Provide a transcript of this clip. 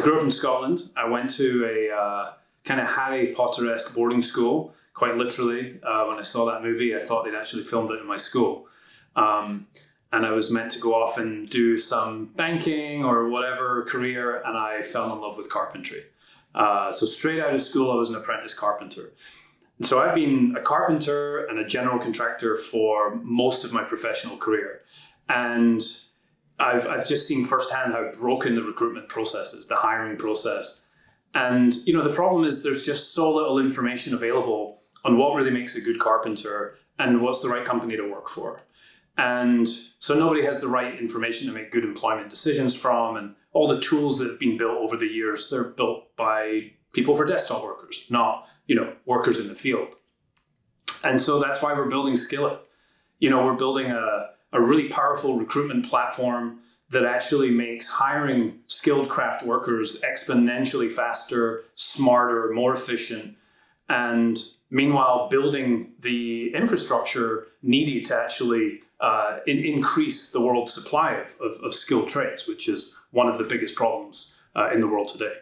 I grew up in Scotland. I went to a uh, kind of Harry Potter esque boarding school, quite literally. Uh, when I saw that movie, I thought they'd actually filmed it in my school. Um, and I was meant to go off and do some banking or whatever career, and I fell in love with carpentry. Uh, so straight out of school, I was an apprentice carpenter. And so I've been a carpenter and a general contractor for most of my professional career, and I've I've just seen firsthand how broken the recruitment process is, the hiring process. And you know the problem is there's just so little information available on what really makes a good carpenter and what's the right company to work for. And so nobody has the right information to make good employment decisions from. And all the tools that have been built over the years, they're built by people for desktop workers, not, you know, workers in the field. And so that's why we're building Skillit. You know, we're building a, a really powerful recruitment platform that actually makes hiring skilled craft workers exponentially faster, smarter, more efficient, and meanwhile building the infrastructure needed to actually uh, in, increase the world's supply of, of, of, skilled trades, which is one of the biggest problems uh, in the world today.